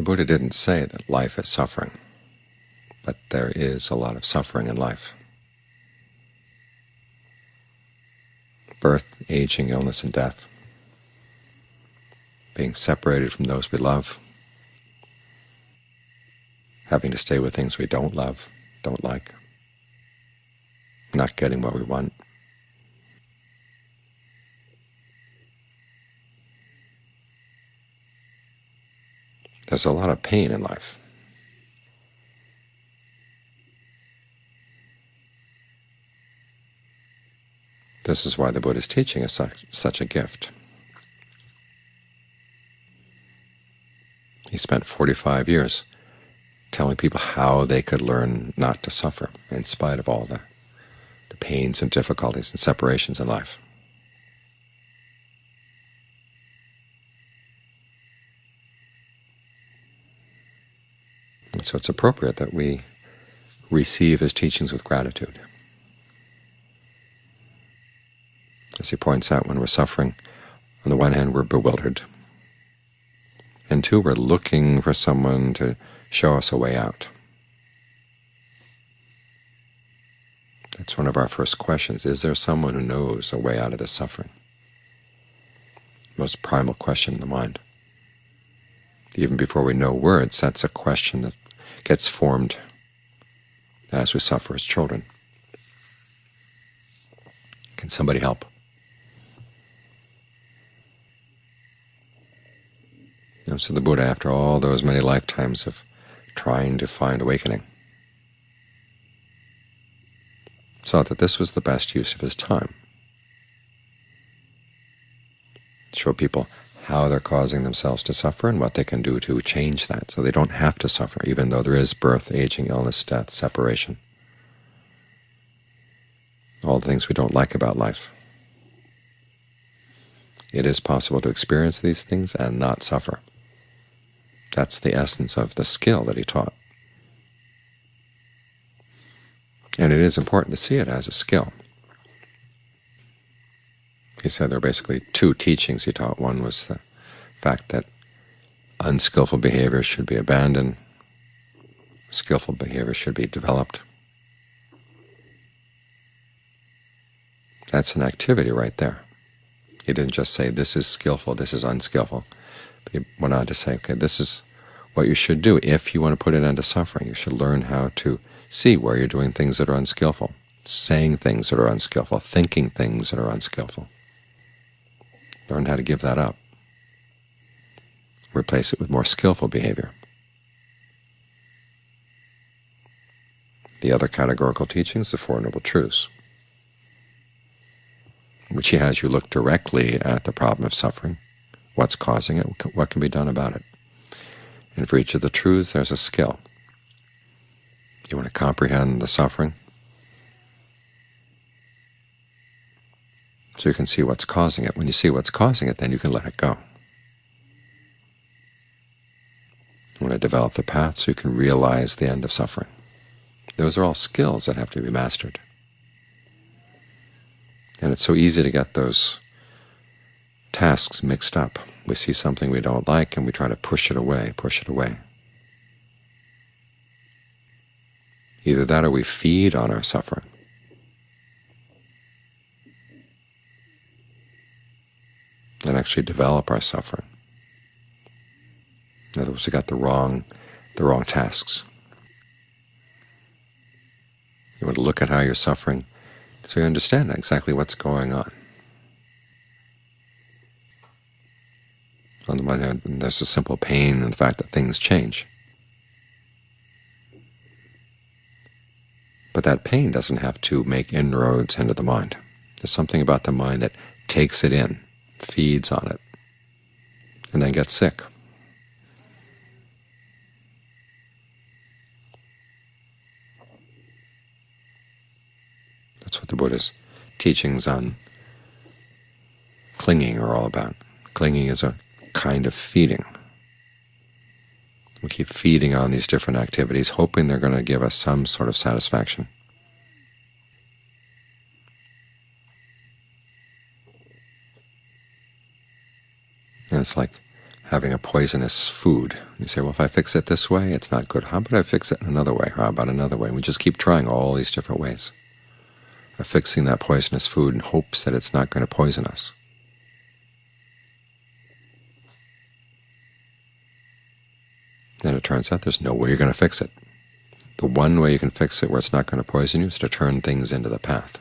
The Buddha didn't say that life is suffering, but there is a lot of suffering in life. Birth, aging, illness, and death, being separated from those we love, having to stay with things we don't love, don't like, not getting what we want. There's a lot of pain in life. This is why the Buddha's teaching is such, such a gift. He spent 45 years telling people how they could learn not to suffer in spite of all the, the pains and difficulties and separations in life. And so it's appropriate that we receive his teachings with gratitude. As he points out, when we're suffering, on the one hand we're bewildered, and two, we're looking for someone to show us a way out. That's one of our first questions. Is there someone who knows a way out of this suffering? Most primal question in the mind. Even before we know words, that's a question that gets formed as we suffer as children. Can somebody help? And so the Buddha, after all those many lifetimes of trying to find awakening, saw that this was the best use of his time. Show people how they're causing themselves to suffer and what they can do to change that so they don't have to suffer, even though there is birth, aging, illness, death, separation, all the things we don't like about life. It is possible to experience these things and not suffer. That's the essence of the skill that he taught. And it is important to see it as a skill. He said there were basically two teachings he taught. One was the fact that unskillful behavior should be abandoned, skillful behavior should be developed. That's an activity right there. He didn't just say this is skillful, this is unskillful. But he went on to say, okay, this is what you should do if you want to put an end to suffering. You should learn how to see where you're doing things that are unskillful, saying things that are unskillful, thinking things that are unskillful. Learn how to give that up. Replace it with more skillful behavior. The other categorical teachings, the Four Noble Truths, which he has you look directly at the problem of suffering, what's causing it, what can be done about it. And for each of the truths there's a skill. You want to comprehend the suffering, so you can see what's causing it. When you see what's causing it, then you can let it go. You want to develop the path so you can realize the end of suffering. Those are all skills that have to be mastered. And it's so easy to get those tasks mixed up. We see something we don't like and we try to push it away, push it away. Either that or we feed on our suffering. And actually develop our suffering. In other words, we got the wrong, the wrong tasks. You want to look at how you're suffering so you understand exactly what's going on. On the one hand, there's a simple pain in the fact that things change. But that pain doesn't have to make inroads into the mind. There's something about the mind that takes it in, feeds on it, and then gets sick. That's what the Buddha's teachings on clinging are all about. Clinging is a kind of feeding. We keep feeding on these different activities, hoping they're going to give us some sort of satisfaction. And it's like having a poisonous food. You say, well, if I fix it this way, it's not good. How about I fix it another way? How about another way? And we just keep trying all these different ways of fixing that poisonous food in hopes that it's not going to poison us. And it turns out there's no way you're going to fix it. The one way you can fix it where it's not going to poison you is to turn things into the path.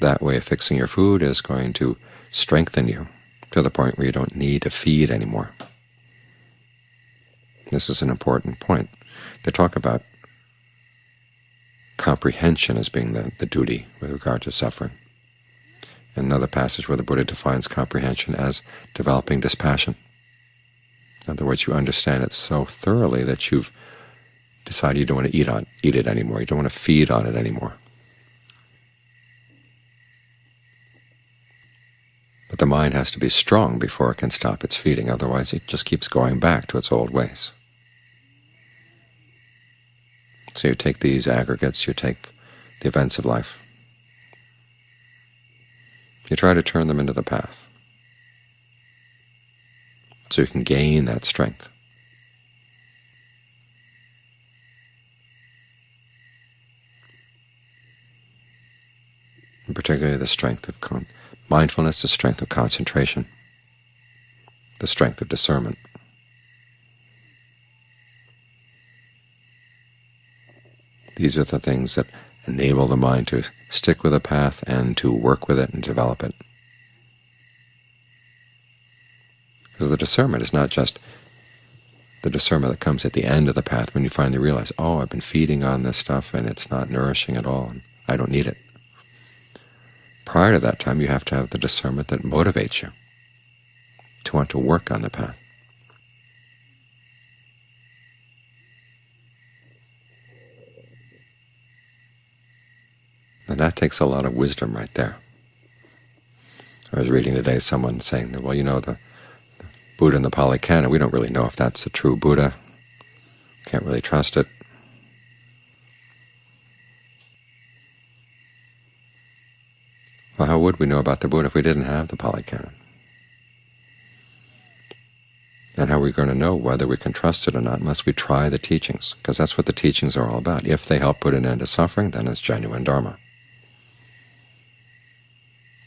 That way of fixing your food is going to strengthen you to the point where you don't need to feed anymore. This is an important point. They talk about comprehension as being the, the duty with regard to suffering. Another passage where the Buddha defines comprehension as developing dispassion. In other words, you understand it so thoroughly that you've decided you don't want to eat on eat it anymore. You don't want to feed on it anymore. But the mind has to be strong before it can stop its feeding, otherwise it just keeps going back to its old ways. So you take these aggregates, you take the events of life, you try to turn them into the path so you can gain that strength. And particularly the strength of mindfulness, the strength of concentration, the strength of discernment. These are the things that enable the mind to stick with a path and to work with it and develop it. Because the discernment is not just the discernment that comes at the end of the path when you finally realize, oh, I've been feeding on this stuff and it's not nourishing at all, and I don't need it. Prior to that time, you have to have the discernment that motivates you to want to work on the path. And that takes a lot of wisdom right there. I was reading today someone saying that, well, you know, the, the Buddha in the Pali Canon, we don't really know if that's the true Buddha. Can't really trust it. Well, how would we know about the Buddha if we didn't have the Pali Canon? And how are we going to know whether we can trust it or not unless we try the teachings? Because that's what the teachings are all about. If they help put an end to suffering, then it's genuine Dharma.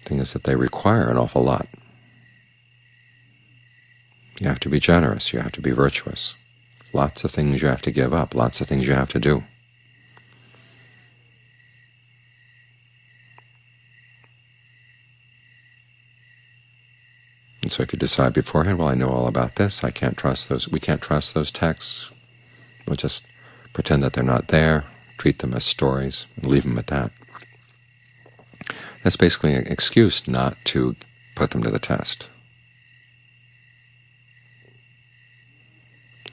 The thing is that they require an awful lot. You have to be generous. You have to be virtuous. Lots of things you have to give up. Lots of things you have to do. And so if you decide beforehand, well, I know all about this, I can't trust those, we can't trust those texts, we'll just pretend that they're not there, treat them as stories, and leave them at that. That's basically an excuse not to put them to the test.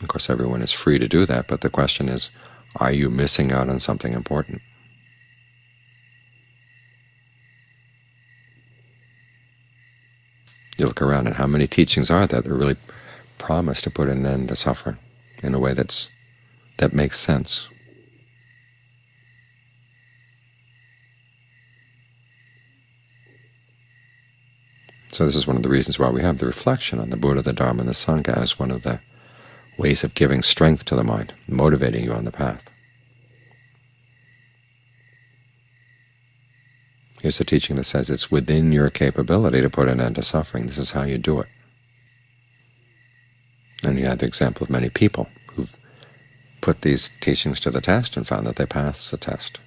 Of course, everyone is free to do that, but the question is, are you missing out on something important? You look around and how many teachings are there that really promise to put an end to suffering in a way that's that makes sense. So this is one of the reasons why we have the reflection on the Buddha, the Dharma, and the Sangha as one of the ways of giving strength to the mind, motivating you on the path. Here's a teaching that says it's within your capability to put an end to suffering. This is how you do it. And you have the example of many people who've put these teachings to the test and found that they pass the test.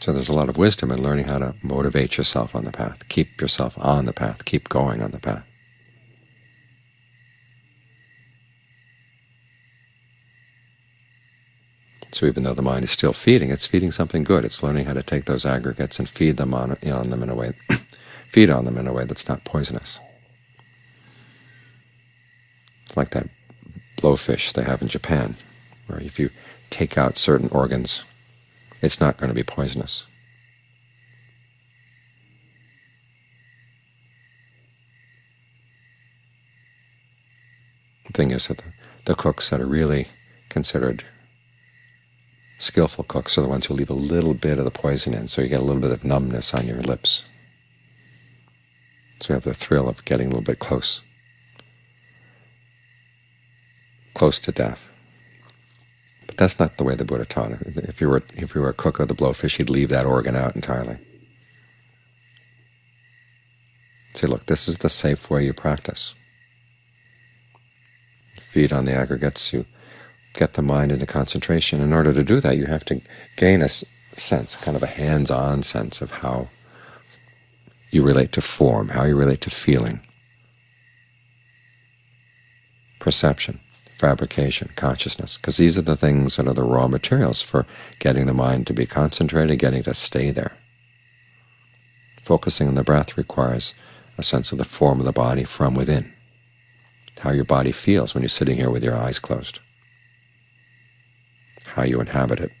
So there's a lot of wisdom in learning how to motivate yourself on the path, keep yourself on the path, keep going on the path. So even though the mind is still feeding, it's feeding something good. It's learning how to take those aggregates and feed them on, on them in a way, feed on them in a way that's not poisonous. It's like that blowfish they have in Japan, where if you take out certain organs, it's not going to be poisonous. The thing is that the, the cooks that are really considered skillful cooks are the ones who leave a little bit of the poison in, so you get a little bit of numbness on your lips. So you have the thrill of getting a little bit close, close to death. But that's not the way the Buddha taught it. If you were if you were a cook of the blowfish, you'd leave that organ out entirely. Say, look, this is the safe way you practice. Feed on the aggregates, you get the mind into concentration. In order to do that, you have to gain a sense, kind of a hands-on sense of how you relate to form, how you relate to feeling, perception, fabrication, consciousness, because these are the things that are the raw materials for getting the mind to be concentrated, getting to stay there. Focusing on the breath requires a sense of the form of the body from within, how your body feels when you're sitting here with your eyes closed, how you inhabit it.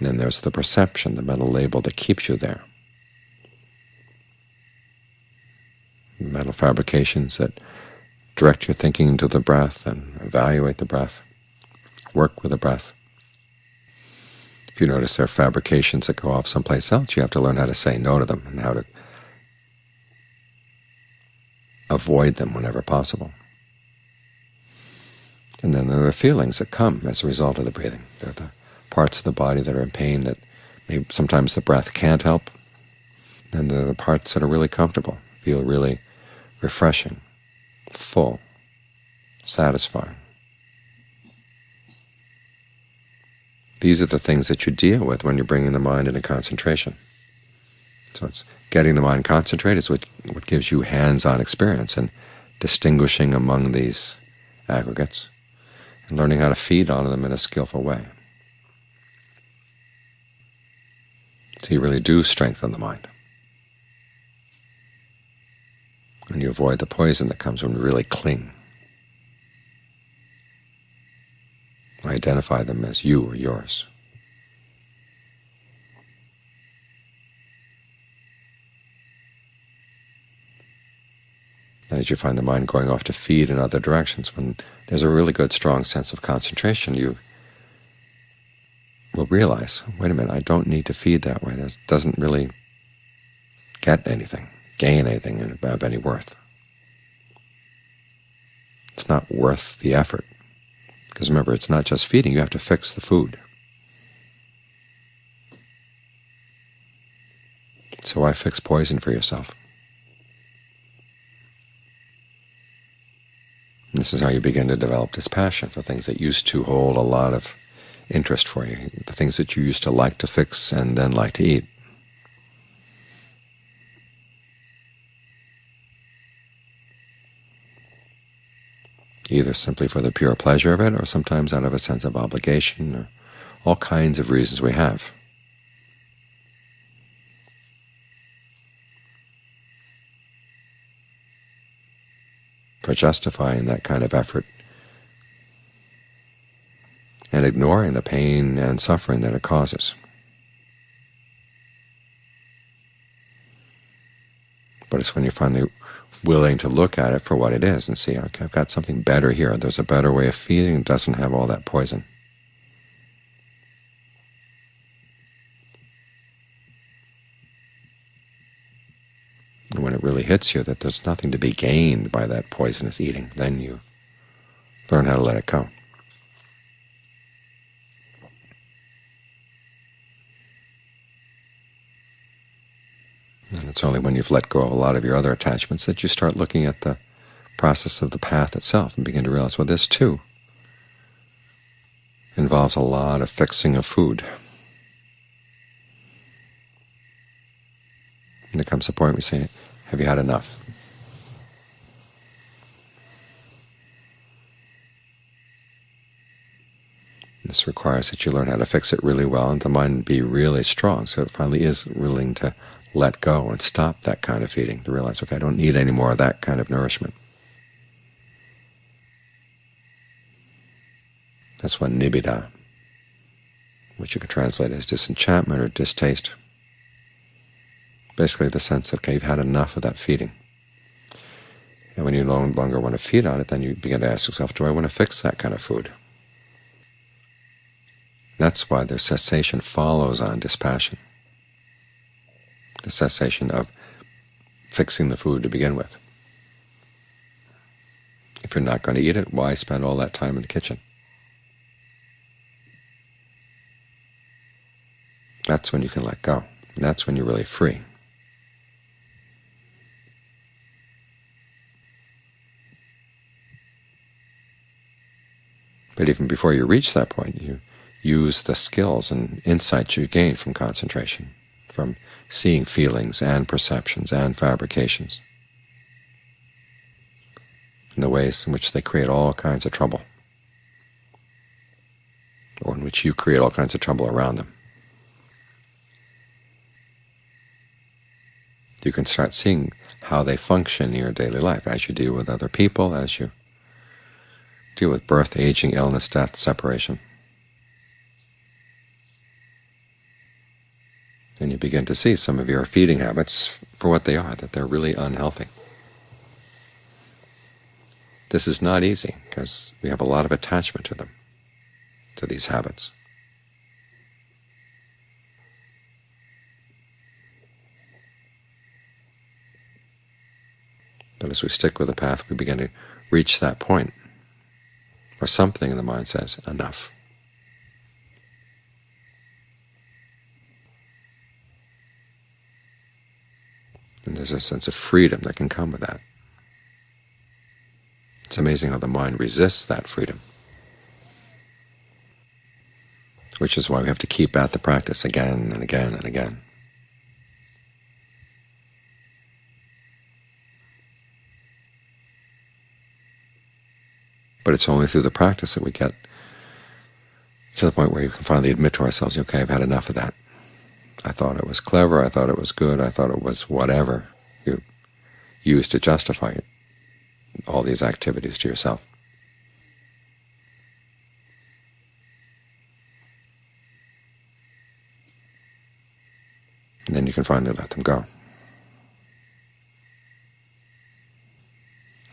Then there's the perception, the mental label that keeps you there. Mental fabrications that direct your thinking to the breath and evaluate the breath, work with the breath. If you notice there are fabrications that go off someplace else, you have to learn how to say no to them and how to avoid them whenever possible. And then there are feelings that come as a result of the breathing. There are the parts of the body that are in pain that maybe sometimes the breath can't help, and there are the parts that are really comfortable, feel really refreshing, full, satisfying. These are the things that you deal with when you're bringing the mind into concentration. So it's getting the mind concentrated is what, what gives you hands-on experience in distinguishing among these aggregates and learning how to feed on them in a skillful way. So you really do strengthen the mind. And you avoid the poison that comes when you really cling. Identify them as you or yours. As you find the mind going off to feed in other directions, when there's a really good, strong sense of concentration, you will realize, wait a minute, I don't need to feed that way. This doesn't really get anything, gain anything, have any worth. It's not worth the effort. Because remember, it's not just feeding, you have to fix the food. So why fix poison for yourself? This is how you begin to develop dispassion for things that used to hold a lot of interest for you, the things that you used to like to fix and then like to eat. either simply for the pure pleasure of it or sometimes out of a sense of obligation or all kinds of reasons we have. For justifying that kind of effort and ignoring the pain and suffering that it causes. But it's when you're finally willing to look at it for what it is and see, okay, I've got something better here. There's a better way of feeding. It doesn't have all that poison. And when it really hits you that there's nothing to be gained by that poisonous eating, then you learn how to let it go. And it's only when you've let go of a lot of your other attachments that you start looking at the process of the path itself and begin to realize, well, this too involves a lot of fixing of food. And there comes a point you say, have you had enough? This requires that you learn how to fix it really well and the mind be really strong so it finally is willing to let go and stop that kind of feeding, to realize, okay, I don't need any more of that kind of nourishment. That's what nibbida, which you can translate as disenchantment or distaste basically the sense of, okay, you've had enough of that feeding. And when you no longer want to feed on it, then you begin to ask yourself, do I want to fix that kind of food? That's why the cessation follows on dispassion, the cessation of fixing the food to begin with. If you're not going to eat it, why spend all that time in the kitchen? That's when you can let go. That's when you're really free. But even before you reach that point, you use the skills and insights you gain from concentration, from seeing feelings and perceptions and fabrications, in the ways in which they create all kinds of trouble, or in which you create all kinds of trouble around them. You can start seeing how they function in your daily life as you deal with other people, as you deal with birth, aging, illness, death, separation. And you begin to see some of your feeding habits for what they are, that they're really unhealthy. This is not easy because we have a lot of attachment to them, to these habits. But as we stick with the path, we begin to reach that point or something in the mind says, enough. And there's a sense of freedom that can come with that. It's amazing how the mind resists that freedom, which is why we have to keep at the practice again and again and again. But it's only through the practice that we get to the point where you can finally admit to ourselves, okay, I've had enough of that. I thought it was clever, I thought it was good, I thought it was whatever you use to justify it, all these activities to yourself. And then you can finally let them go.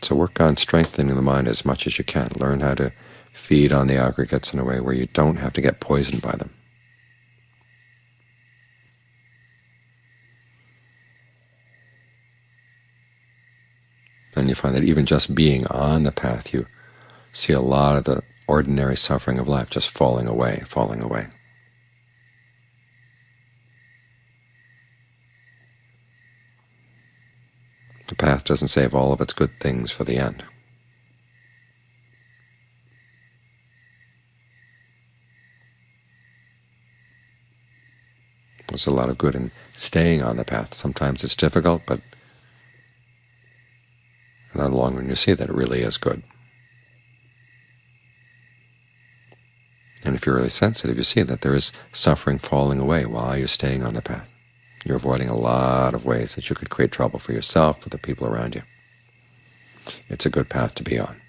So work on strengthening the mind as much as you can. Learn how to feed on the aggregates in a way where you don't have to get poisoned by them. And you find that even just being on the path, you see a lot of the ordinary suffering of life just falling away, falling away. The path doesn't save all of its good things for the end. There's a lot of good in staying on the path. Sometimes it's difficult, but in the long run you see that it really is good. And if you're really sensitive, you see that there is suffering falling away while you're staying on the path. You're avoiding a lot of ways that you could create trouble for yourself, for the people around you. It's a good path to be on.